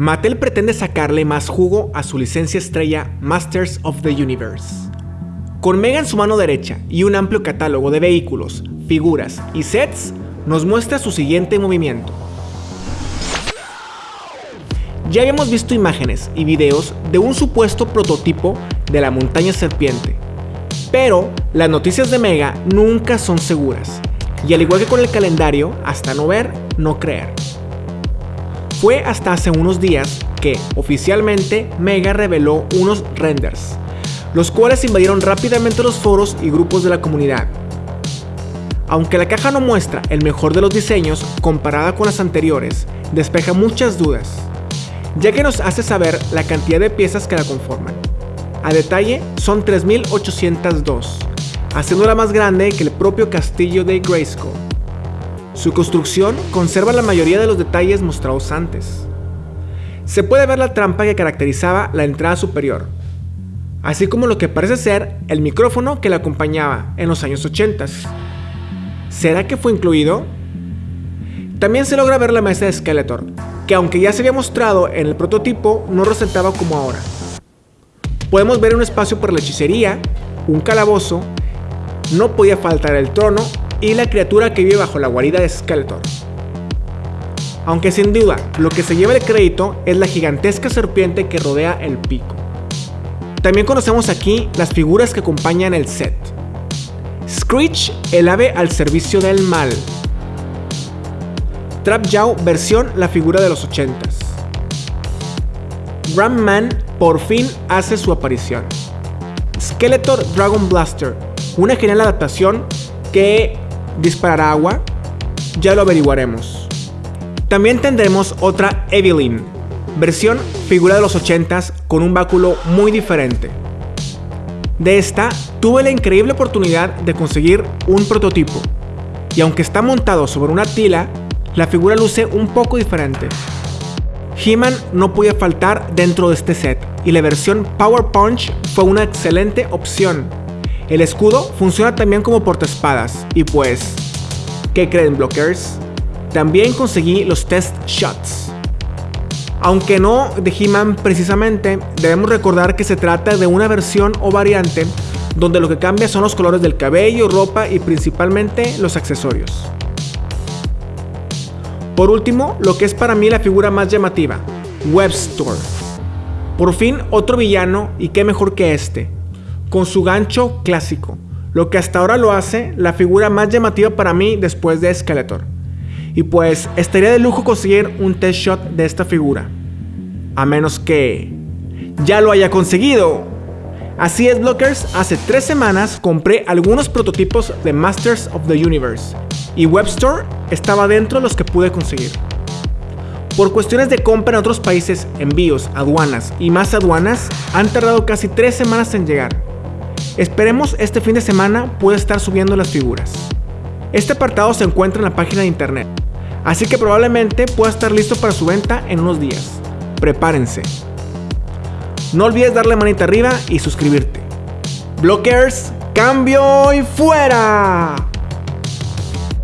Mattel pretende sacarle más jugo a su licencia estrella Masters of the Universe. Con Mega en su mano derecha y un amplio catálogo de vehículos, figuras y sets, nos muestra su siguiente movimiento. Ya habíamos visto imágenes y videos de un supuesto prototipo de la montaña serpiente, pero las noticias de Mega nunca son seguras, y al igual que con el calendario, hasta no ver, no creer. Fue hasta hace unos días que, oficialmente, Mega reveló unos renders, los cuales invadieron rápidamente los foros y grupos de la comunidad. Aunque la caja no muestra el mejor de los diseños comparada con las anteriores, despeja muchas dudas, ya que nos hace saber la cantidad de piezas que la conforman. A detalle, son 3802, haciéndola más grande que el propio castillo de Grayskull. Su construcción conserva la mayoría de los detalles mostrados antes. Se puede ver la trampa que caracterizaba la entrada superior, así como lo que parece ser el micrófono que la acompañaba en los años 80. ¿Será que fue incluido? También se logra ver la mesa de Skeletor, que aunque ya se había mostrado en el prototipo, no resaltaba como ahora. Podemos ver un espacio para la hechicería, un calabozo, no podía faltar el trono y la criatura que vive bajo la guarida de Skeletor. Aunque sin duda, lo que se lleva el crédito es la gigantesca serpiente que rodea el pico. También conocemos aquí las figuras que acompañan el set. Screech, el ave al servicio del mal. Trap Jaw versión la figura de los 80s. Man por fin hace su aparición. Skeletor Dragon Blaster, una genial adaptación que disparará agua? Ya lo averiguaremos. También tendremos otra Evelyn, versión figura de los 80s con un báculo muy diferente. De esta tuve la increíble oportunidad de conseguir un prototipo, y aunque está montado sobre una tila, la figura luce un poco diferente. He-Man no podía faltar dentro de este set, y la versión Power Punch fue una excelente opción. El escudo funciona también como portaespadas, y pues, ¿qué creen blockers? También conseguí los test shots. Aunque no de He-Man precisamente, debemos recordar que se trata de una versión o variante donde lo que cambia son los colores del cabello, ropa y principalmente los accesorios. Por último, lo que es para mí la figura más llamativa, Webstore. Por fin otro villano y qué mejor que este, con su gancho clásico, lo que hasta ahora lo hace la figura más llamativa para mí después de Skeletor. Y pues estaría de lujo conseguir un test shot de esta figura, a menos que ya lo haya conseguido. Así es, Blockers, hace tres semanas compré algunos prototipos de Masters of the Universe y Webstore estaba dentro de los que pude conseguir. Por cuestiones de compra en otros países, envíos, aduanas y más aduanas, han tardado casi tres semanas en llegar. Esperemos este fin de semana pueda estar subiendo las figuras. Este apartado se encuentra en la página de internet, así que probablemente pueda estar listo para su venta en unos días. Prepárense. No olvides darle manita arriba y suscribirte. Blockers, cambio y fuera.